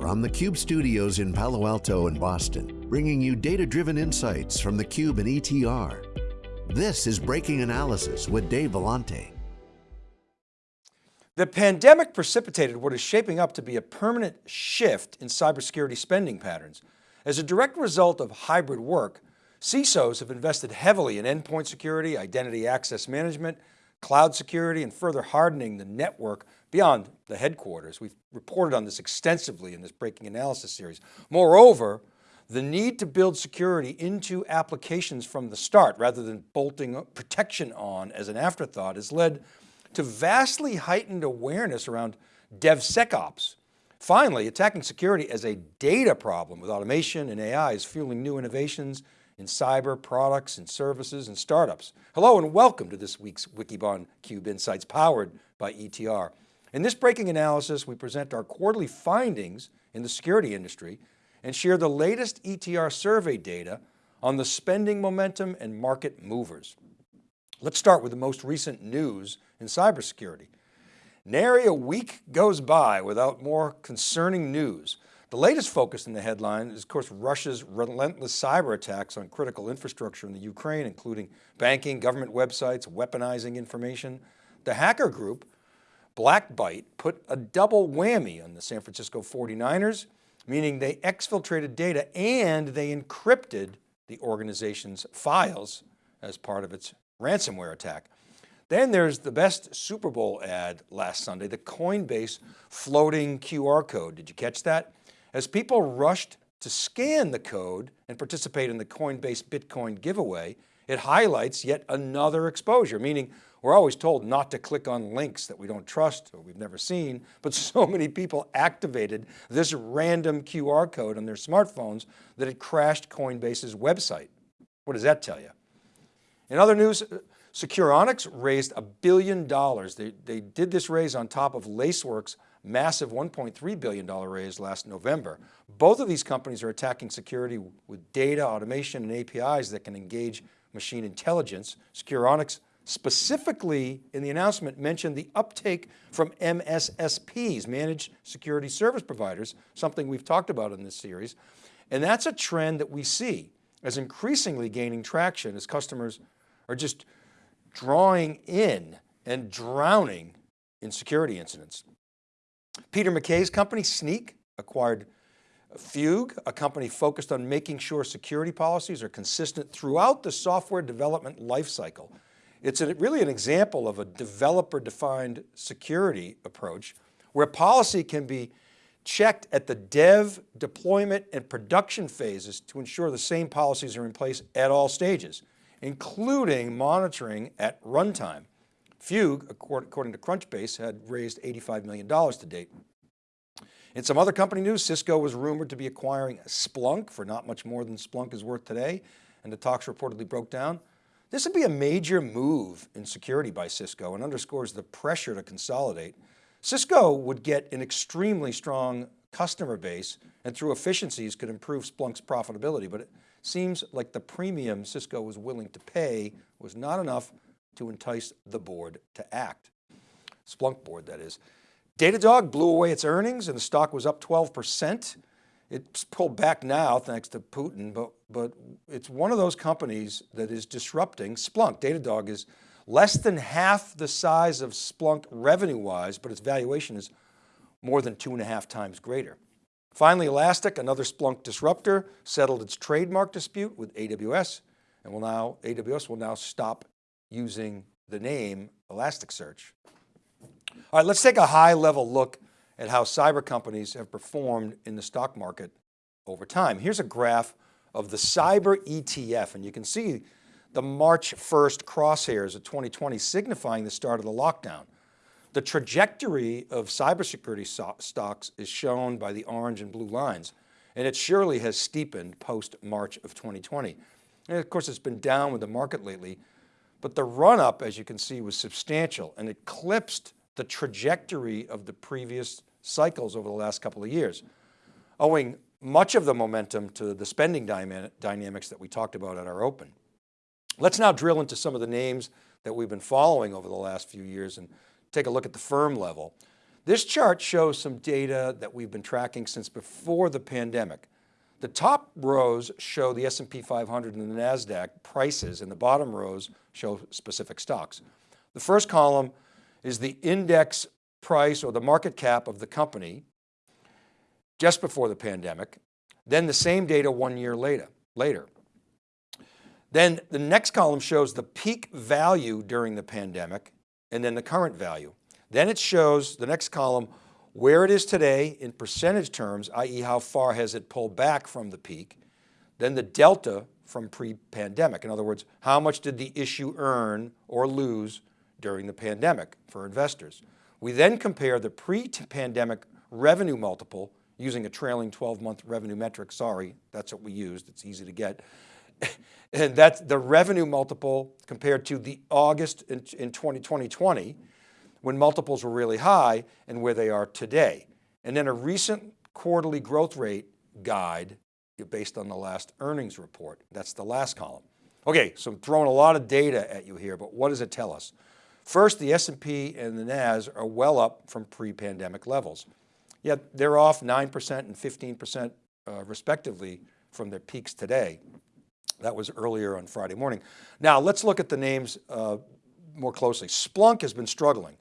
From the Cube studios in Palo Alto and Boston, bringing you data-driven insights from the Cube and ETR. This is Breaking Analysis with Dave Vellante. The pandemic precipitated what is shaping up to be a permanent shift in cybersecurity spending patterns. As a direct result of hybrid work, CISOs have invested heavily in endpoint security, identity access management, cloud security, and further hardening the network beyond the headquarters. We've reported on this extensively in this breaking analysis series. Moreover, the need to build security into applications from the start rather than bolting protection on as an afterthought has led to vastly heightened awareness around DevSecOps. Finally, attacking security as a data problem with automation and AI is fueling new innovations in cyber products and services and startups. Hello and welcome to this week's Wikibon Cube Insights powered by ETR. In this breaking analysis, we present our quarterly findings in the security industry and share the latest ETR survey data on the spending momentum and market movers. Let's start with the most recent news in cybersecurity. Nary a week goes by without more concerning news the latest focus in the headline is of course Russia's relentless cyber attacks on critical infrastructure in the Ukraine, including banking, government websites, weaponizing information. The hacker group, BlackByte, put a double whammy on the San Francisco 49ers, meaning they exfiltrated data and they encrypted the organization's files as part of its ransomware attack. Then there's the best Super Bowl ad last Sunday, the Coinbase floating QR code. Did you catch that? As people rushed to scan the code and participate in the Coinbase Bitcoin giveaway, it highlights yet another exposure, meaning we're always told not to click on links that we don't trust or we've never seen, but so many people activated this random QR code on their smartphones that it crashed Coinbase's website. What does that tell you? In other news, uh, Securonix raised a billion dollars. They, they did this raise on top of Lacework's massive $1.3 billion raise last November. Both of these companies are attacking security with data, automation, and APIs that can engage machine intelligence. Securonix specifically in the announcement mentioned the uptake from MSSPs, managed security service providers, something we've talked about in this series. And that's a trend that we see as increasingly gaining traction as customers are just drawing in and drowning in security incidents. Peter McKay's company, Snyk, acquired Fugue, a company focused on making sure security policies are consistent throughout the software development lifecycle. It's a, really an example of a developer defined security approach where policy can be checked at the dev, deployment, and production phases to ensure the same policies are in place at all stages, including monitoring at runtime. Fugue, according to Crunchbase, had raised $85 million to date. In some other company news, Cisco was rumored to be acquiring Splunk for not much more than Splunk is worth today, and the talks reportedly broke down. This would be a major move in security by Cisco and underscores the pressure to consolidate. Cisco would get an extremely strong customer base and through efficiencies could improve Splunk's profitability, but it seems like the premium Cisco was willing to pay was not enough to entice the board to act. Splunk board, that is. Datadog blew away its earnings and the stock was up 12%. It's pulled back now thanks to Putin, but, but it's one of those companies that is disrupting Splunk. Datadog is less than half the size of Splunk revenue wise, but its valuation is more than two and a half times greater. Finally, Elastic, another Splunk disruptor, settled its trademark dispute with AWS and will now, AWS will now stop using the name Elasticsearch. All right, let's take a high level look at how cyber companies have performed in the stock market over time. Here's a graph of the cyber ETF and you can see the March 1st crosshairs of 2020 signifying the start of the lockdown. The trajectory of cybersecurity so stocks is shown by the orange and blue lines, and it surely has steepened post March of 2020. And of course, it's been down with the market lately, but the run up, as you can see, was substantial and eclipsed the trajectory of the previous cycles over the last couple of years, owing much of the momentum to the spending dynamics that we talked about at our open. Let's now drill into some of the names that we've been following over the last few years and take a look at the firm level. This chart shows some data that we've been tracking since before the pandemic. The top rows show the S&P 500 and the NASDAQ prices and the bottom rows show specific stocks. The first column is the index price or the market cap of the company just before the pandemic, then the same data one year later. later. Then the next column shows the peak value during the pandemic and then the current value. Then it shows the next column where it is today in percentage terms, i.e. how far has it pulled back from the peak, then the delta from pre-pandemic. In other words, how much did the issue earn or lose during the pandemic for investors? We then compare the pre-pandemic revenue multiple using a trailing 12 month revenue metric. Sorry, that's what we used. It's easy to get. and that's the revenue multiple compared to the August in, in 2020 when multiples were really high and where they are today. And then a recent quarterly growth rate guide based on the last earnings report. That's the last column. Okay, so I'm throwing a lot of data at you here, but what does it tell us? First, the S&P and the NAS are well up from pre-pandemic levels. Yet they're off 9% and 15% uh, respectively from their peaks today. That was earlier on Friday morning. Now let's look at the names uh, more closely. Splunk has been struggling.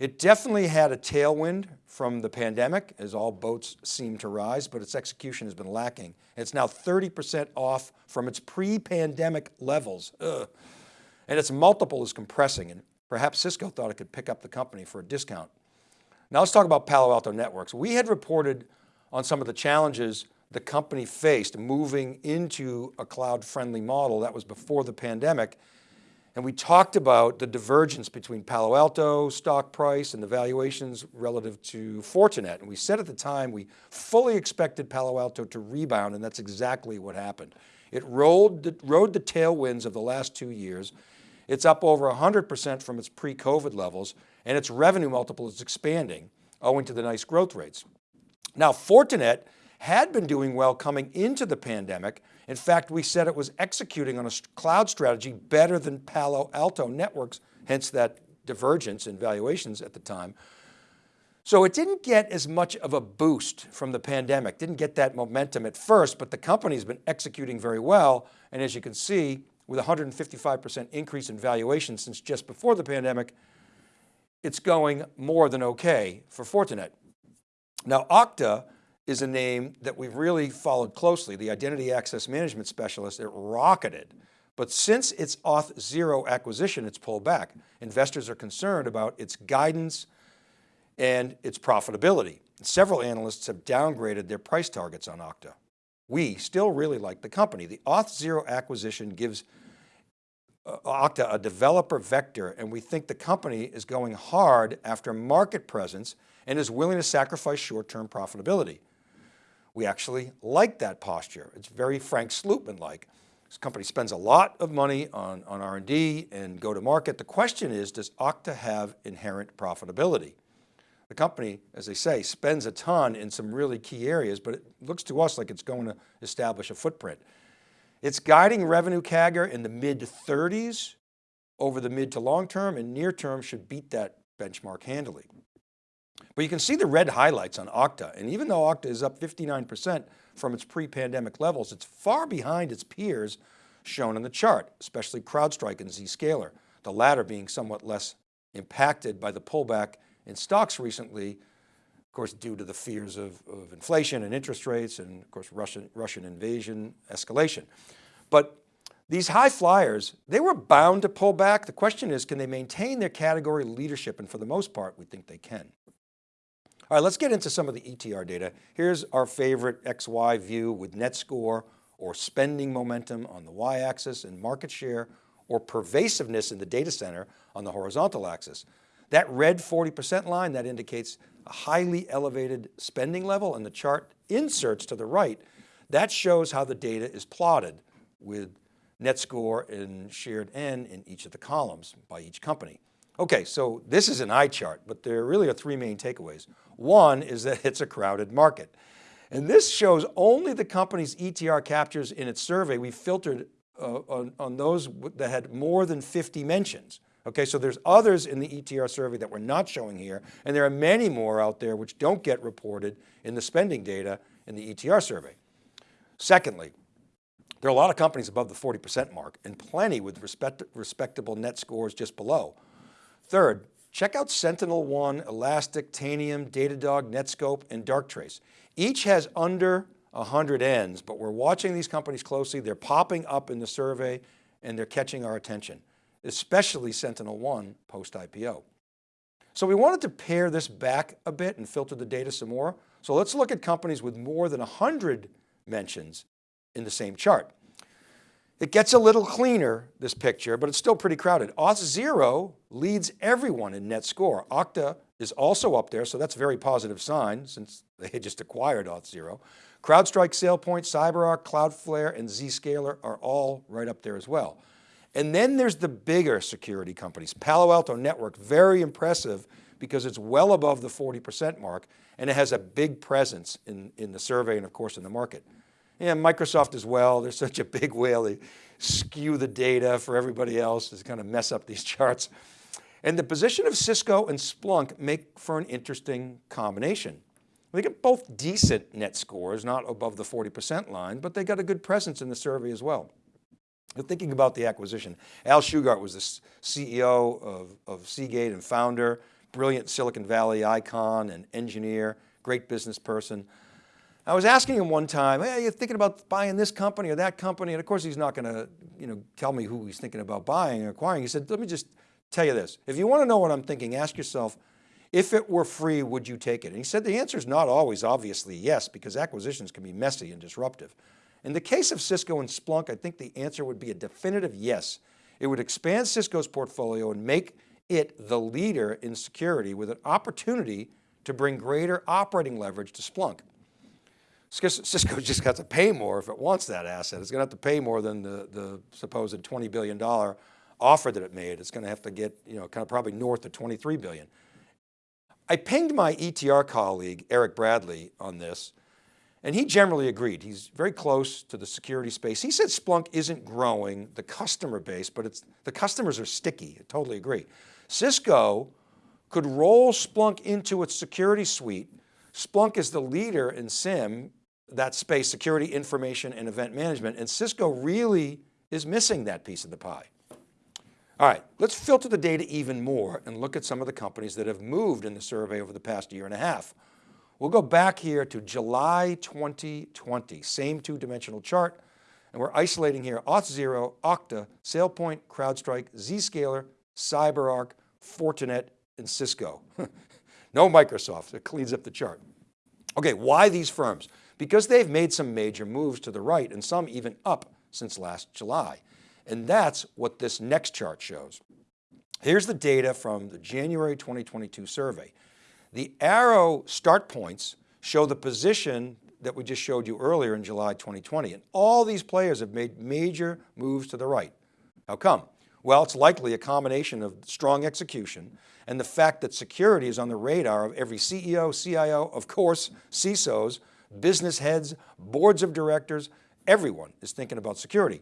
It definitely had a tailwind from the pandemic as all boats seem to rise, but its execution has been lacking. It's now 30% off from its pre-pandemic levels. Ugh. And its multiple is compressing and perhaps Cisco thought it could pick up the company for a discount. Now let's talk about Palo Alto Networks. We had reported on some of the challenges the company faced moving into a cloud-friendly model that was before the pandemic and we talked about the divergence between Palo Alto stock price and the valuations relative to Fortinet. And we said at the time, we fully expected Palo Alto to rebound and that's exactly what happened. It rolled the, rode the tailwinds of the last two years. It's up over 100% from its pre-COVID levels and its revenue multiple is expanding owing to the nice growth rates. Now Fortinet had been doing well coming into the pandemic. In fact, we said it was executing on a cloud strategy better than Palo Alto Networks, hence that divergence in valuations at the time. So it didn't get as much of a boost from the pandemic, didn't get that momentum at first, but the company's been executing very well. And as you can see, with 155% increase in valuation since just before the pandemic, it's going more than okay for Fortinet. Now Okta is a name that we've really followed closely. The identity access management specialist, it rocketed. But since its Auth0 acquisition, it's pulled back. Investors are concerned about its guidance and its profitability. Several analysts have downgraded their price targets on Okta. We still really like the company. The Auth0 acquisition gives uh, Okta a developer vector and we think the company is going hard after market presence and is willing to sacrifice short-term profitability. We actually like that posture. It's very Frank Slootman-like. This company spends a lot of money on, on R&D and go to market. The question is, does Okta have inherent profitability? The company, as they say, spends a ton in some really key areas, but it looks to us like it's going to establish a footprint. It's guiding revenue CAGR in the mid 30s over the mid to long term and near term should beat that benchmark handily. But you can see the red highlights on Okta. And even though Okta is up 59% from its pre-pandemic levels, it's far behind its peers shown in the chart, especially CrowdStrike and Zscaler, the latter being somewhat less impacted by the pullback in stocks recently, of course, due to the fears of, of inflation and interest rates and of course, Russian, Russian invasion escalation. But these high flyers, they were bound to pull back. The question is, can they maintain their category leadership? And for the most part, we think they can. All right, let's get into some of the ETR data. Here's our favorite XY view with net score or spending momentum on the Y axis and market share or pervasiveness in the data center on the horizontal axis. That red 40% line, that indicates a highly elevated spending level and the chart inserts to the right, that shows how the data is plotted with net score and shared N in each of the columns by each company. Okay, so this is an eye chart, but there really are three main takeaways. One is that it's a crowded market. And this shows only the company's ETR captures in its survey. We filtered uh, on, on those that had more than 50 mentions. Okay, so there's others in the ETR survey that we're not showing here, and there are many more out there which don't get reported in the spending data in the ETR survey. Secondly, there are a lot of companies above the 40% mark and plenty with respect, respectable net scores just below. Third, check out SentinelOne, Elastic, Tanium, Datadog, Netskope, and Darktrace. Each has under 100 ends, but we're watching these companies closely. They're popping up in the survey and they're catching our attention, especially SentinelOne post-IPO. So we wanted to pare this back a bit and filter the data some more. So let's look at companies with more than 100 mentions in the same chart. It gets a little cleaner, this picture, but it's still pretty crowded. Auth0 leads everyone in net score. Okta is also up there, so that's a very positive sign since they had just acquired Auth0. CrowdStrike, SailPoint, CyberArk, Cloudflare, and Zscaler are all right up there as well. And then there's the bigger security companies. Palo Alto Network, very impressive because it's well above the 40% mark and it has a big presence in, in the survey and of course in the market. Yeah, Microsoft as well. They're such a big whale. They skew the data for everybody else to kind of mess up these charts. And the position of Cisco and Splunk make for an interesting combination. They get both decent net scores, not above the 40% line, but they got a good presence in the survey as well. Thinking about the acquisition, Al Shugart was the CEO of, of Seagate and founder, brilliant Silicon Valley icon and engineer, great business person. I was asking him one time, hey, you thinking about buying this company or that company? And of course, he's not going to you know, tell me who he's thinking about buying or acquiring. He said, let me just tell you this. If you want to know what I'm thinking, ask yourself, if it were free, would you take it? And he said the answer is not always obviously yes, because acquisitions can be messy and disruptive. In the case of Cisco and Splunk, I think the answer would be a definitive yes. It would expand Cisco's portfolio and make it the leader in security with an opportunity to bring greater operating leverage to Splunk. Cisco just got to pay more if it wants that asset. It's going to have to pay more than the, the supposed $20 billion offer that it made. It's going to have to get, you know, kind of probably north of 23 billion. I pinged my ETR colleague, Eric Bradley on this, and he generally agreed. He's very close to the security space. He said Splunk isn't growing the customer base, but it's, the customers are sticky. I totally agree. Cisco could roll Splunk into its security suite. Splunk is the leader in SIEM, that space, security, information, and event management. And Cisco really is missing that piece of the pie. All right, let's filter the data even more and look at some of the companies that have moved in the survey over the past year and a half. We'll go back here to July 2020, same two-dimensional chart, and we're isolating here Auth0, Okta, SailPoint, CrowdStrike, Zscaler, CyberArk, Fortinet, and Cisco. no Microsoft, it cleans up the chart. Okay, why these firms? because they've made some major moves to the right and some even up since last July. And that's what this next chart shows. Here's the data from the January 2022 survey. The arrow start points show the position that we just showed you earlier in July 2020. And all these players have made major moves to the right. How come? Well, it's likely a combination of strong execution and the fact that security is on the radar of every CEO, CIO, of course, CISOs, business heads, boards of directors, everyone is thinking about security.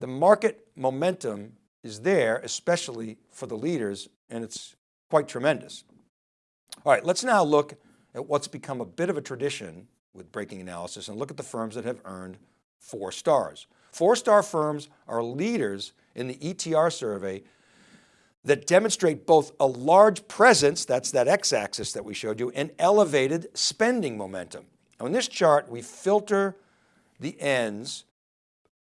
The market momentum is there, especially for the leaders, and it's quite tremendous. All right, let's now look at what's become a bit of a tradition with breaking analysis and look at the firms that have earned four stars. Four-star firms are leaders in the ETR survey that demonstrate both a large presence, that's that x-axis that we showed you, and elevated spending momentum. Now in this chart, we filter the ends,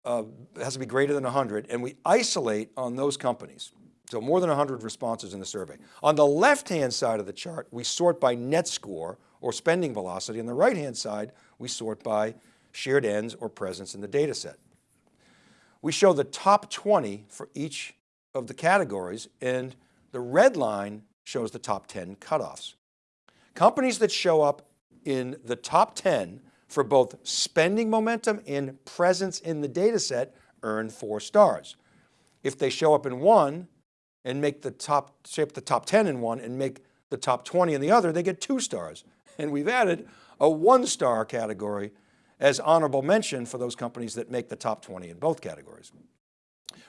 uh, has to be greater than 100, and we isolate on those companies. So more than 100 responses in the survey. On the left-hand side of the chart, we sort by net score or spending velocity. On the right-hand side, we sort by shared ends or presence in the data set. We show the top 20 for each of the categories and the red line shows the top 10 cutoffs. Companies that show up in the top 10 for both spending momentum and presence in the data set earn four stars. If they show up in one and make the top, shape the top 10 in one and make the top 20 in the other, they get two stars. And we've added a one star category as honorable mention for those companies that make the top 20 in both categories.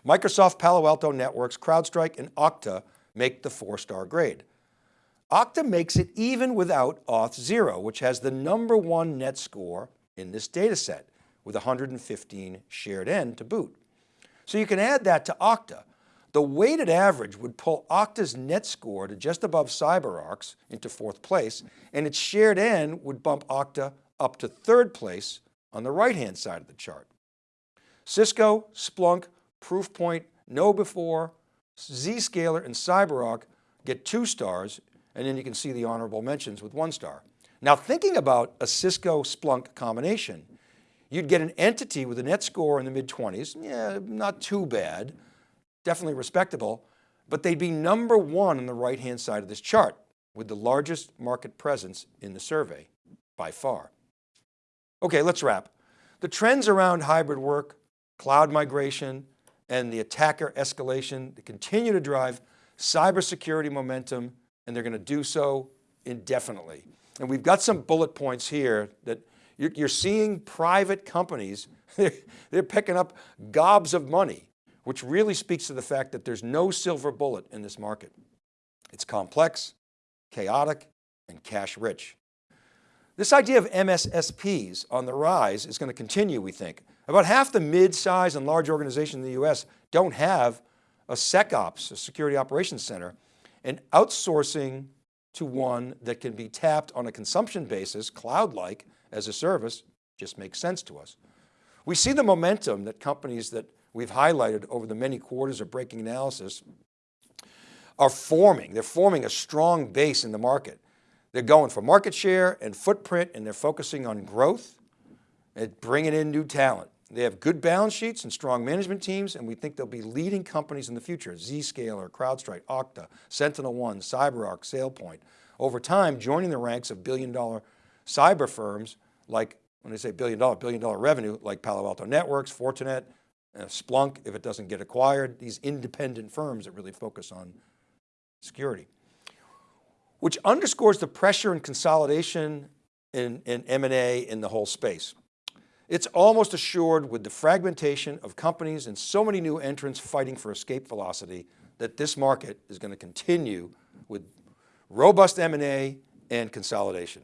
Microsoft, Palo Alto Networks, CrowdStrike, and Okta make the four-star grade. Okta makes it even without Auth0, which has the number one net score in this data set with 115 shared N to boot. So you can add that to Okta. The weighted average would pull Okta's net score to just above CyberArk's into fourth place, and its shared N would bump Okta up to third place on the right-hand side of the chart. Cisco, Splunk, Proofpoint, KnowBe4, Zscaler, and CyberArk get two stars, and then you can see the honorable mentions with one star. Now thinking about a Cisco Splunk combination, you'd get an entity with a net score in the mid 20s, yeah, not too bad, definitely respectable, but they'd be number one on the right-hand side of this chart with the largest market presence in the survey by far. Okay, let's wrap. The trends around hybrid work, cloud migration, and the attacker escalation, they continue to drive cybersecurity momentum, and they're going to do so indefinitely. And we've got some bullet points here that you're seeing private companies, they're picking up gobs of money, which really speaks to the fact that there's no silver bullet in this market. It's complex, chaotic, and cash rich. This idea of MSSPs on the rise is going to continue, we think. About half the mid-size and large organizations in the US don't have a SecOps, a security operations center, and outsourcing to one that can be tapped on a consumption basis, cloud-like as a service, just makes sense to us. We see the momentum that companies that we've highlighted over the many quarters of breaking analysis are forming. They're forming a strong base in the market. They're going for market share and footprint and they're focusing on growth and bringing in new talent. They have good balance sheets and strong management teams, and we think they'll be leading companies in the future, Zscaler, CrowdStrike, Okta, SentinelOne, CyberArk, SailPoint. Over time, joining the ranks of billion dollar cyber firms like, when I say billion dollar, billion dollar revenue, like Palo Alto Networks, Fortinet, Uh, Splunk, if it doesn't get acquired, these independent firms that really focus on security. Which underscores the pressure and consolidation in, in M&A in the whole space. It's almost assured with the fragmentation of companies and so many new entrants fighting for escape velocity that this market is going to continue with robust M&A and consolidation.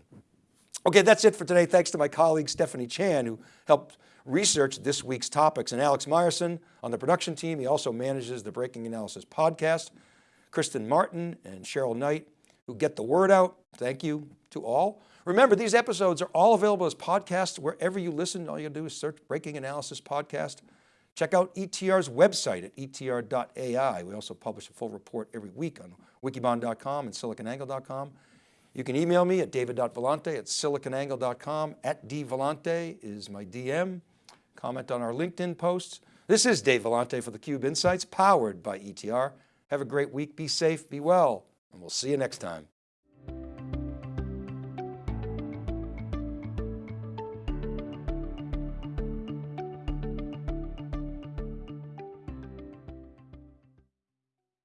Okay, that's it for today. Thanks to my colleague Stephanie Chan who helped research this week's topics and Alex Myerson on the production team. He also manages the Breaking Analysis podcast. Kristen Martin and Cheryl Knight who get the word out. Thank you to all. Remember, these episodes are all available as podcasts wherever you listen. All you do is search Breaking Analysis Podcast. Check out ETR's website at etr.ai. We also publish a full report every week on wikibon.com and siliconangle.com. You can email me at david.vellante at siliconangle.com. At dvellante is my DM. Comment on our LinkedIn posts. This is Dave Vellante for theCUBE Insights, powered by ETR. Have a great week, be safe, be well, and we'll see you next time.